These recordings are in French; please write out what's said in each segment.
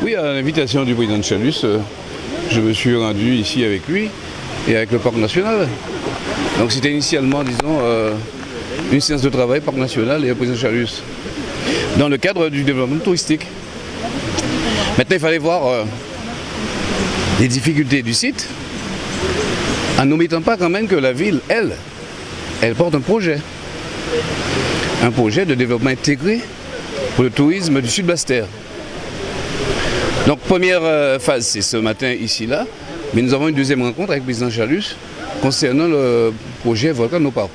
Oui, à l'invitation du président de Chalus, euh, je me suis rendu ici avec lui et avec le Parc National. Donc c'était initialement, disons, euh, une séance de travail Parc National et le président Chalus, dans le cadre du développement touristique. Maintenant, il fallait voir euh, les difficultés du site, en n'omettant pas quand même que la ville, elle, elle porte un projet. Un projet de développement intégré pour le tourisme du Sud-Bastère. Donc première euh, phase, c'est ce matin ici-là, mais nous avons une deuxième rencontre avec le président Chalus concernant le projet Volcan Parc.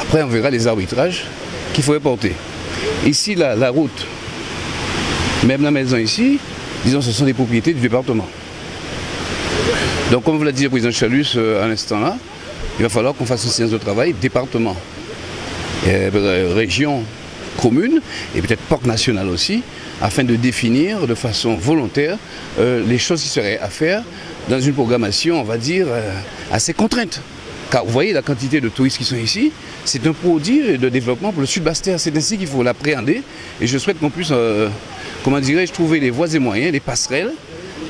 Après, on verra les arbitrages qu'il faudrait porter. Ici, la, la route, même la maison ici, disons, ce sont des propriétés du département. Donc, comme vous l'a dit le président Chalus euh, à l'instant là, il va falloir qu'on fasse une séance de travail département, euh, région, commune et peut-être parc national aussi, afin de définir de façon volontaire euh, les choses qui seraient à faire dans une programmation, on va dire, assez contrainte. Car vous voyez la quantité de touristes qui sont ici, c'est un produit de développement pour le Sud-Bastère. C'est ainsi qu'il faut l'appréhender. Et je souhaite qu'on puisse, comment dirais-je, trouver les voies et moyens, les passerelles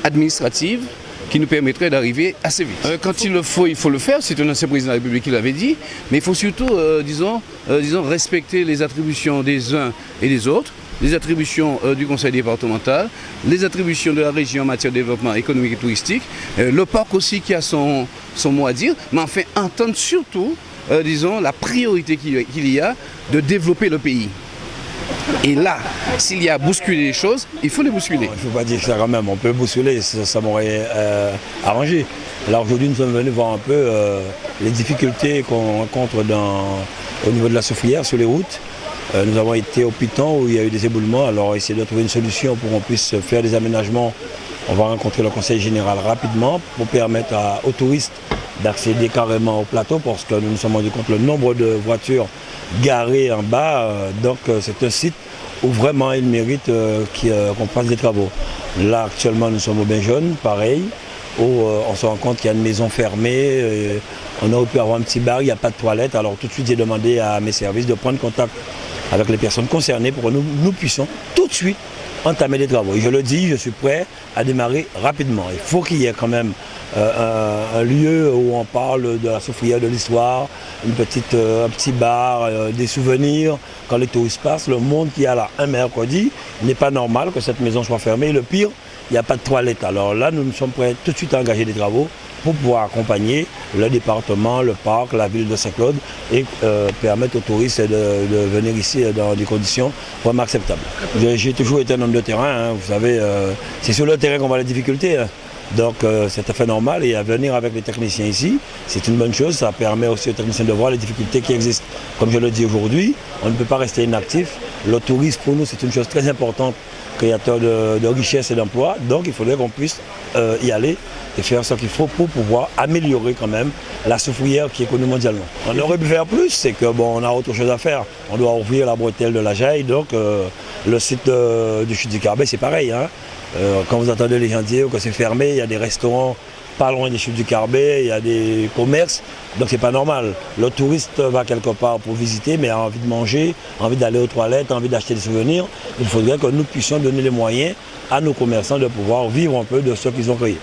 administratives qui nous permettrait d'arriver assez vite. Euh, quand il le faut, il faut le faire, c'est un ancien président de la République qui l'avait dit, mais il faut surtout, euh, disons, euh, disons, respecter les attributions des uns et des autres, les attributions du conseil départemental, les attributions de la région en matière de développement économique et touristique, le parc aussi qui a son, son mot à dire, mais enfin entendre surtout, disons, la priorité qu'il y a de développer le pays. Et là, s'il y a à bousculer les choses, il faut les bousculer. Je ne veux pas dire ça quand même, on peut bousculer, ça, m'aurait euh, arrangé. Là aujourd'hui nous sommes venus voir un peu euh, les difficultés qu'on rencontre au niveau de la souffrière sur les routes. Euh, nous avons été au Piton où il y a eu des éboulements, alors essayer de trouver une solution pour qu'on puisse faire des aménagements. On va rencontrer le conseil général rapidement pour permettre aux touristes d'accéder carrément au plateau parce que nous nous sommes rendus compte le nombre de voitures garées en bas. donc c'est un site où vraiment il mérite euh, euh, qu'on fasse des travaux. Là actuellement nous sommes au Bain pareil, où euh, on se rend compte qu'il y a une maison fermée, on aurait pu avoir un petit bar, il n'y a pas de toilette, alors tout de suite j'ai demandé à mes services de prendre contact avec les personnes concernées pour que nous, nous puissions tout de suite entamer des travaux. Je le dis, je suis prêt à démarrer rapidement. Il faut qu'il y ait quand même euh, un, lieu où on parle de la souffrière de l'histoire, une petite, euh, un petit bar, euh, des souvenirs. Quand les touristes passent, le monde qui a là un mercredi, il n'est pas normal que cette maison soit fermée. Le pire, il n'y a pas de toilette. Alors là, nous nous sommes prêts tout de suite à engager des travaux pour pouvoir accompagner le département, le parc, la ville de Saint-Claude et permettre aux touristes de, venir ici dans des conditions vraiment acceptables. J'ai toujours été un homme de terrain, hein. vous savez, c'est sur le terrain qu'on voit les difficultés. Hein. Donc euh, c'est tout à fait normal et à venir avec les techniciens ici, c'est une bonne chose, ça permet aussi aux techniciens de voir les difficultés qui existent. Comme je le dis aujourd'hui, on ne peut pas rester inactif. Le tourisme pour nous c'est une chose très importante, créateur de, richesse et d'emploi, donc il faudrait qu'on puisse euh, y aller et faire ce qu'il faut pour pouvoir améliorer quand même la souffrière qui est connue mondialement. On aurait pu faire plus, c'est que bon, on a autre chose à faire. On doit ouvrir la bretelle de la Jaille, donc euh, le site du Chute du Carbet c'est pareil. Hein. Euh, quand vous entendez les gens dire que c'est fermé, il y a des restaurants pas loin des chutes du Carbet, il y a des commerces, donc c'est pas normal. Le touriste va quelque part pour visiter, mais a envie de manger, envie d'aller aux toilettes, envie d'acheter des souvenirs. Il faudrait que nous puissions donner les moyens à nos commerçants de pouvoir vivre un peu de ce qu'ils ont créé.